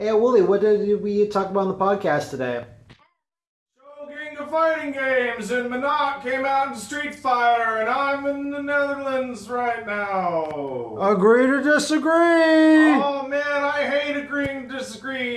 Hey, Woolie, what did we talk about on the podcast today? Shogun of Fighting Games, and Minot came out in Street Fighter, and I'm in the Netherlands right now. Agree to disagree! Oh man, I hate agreeing to disagree.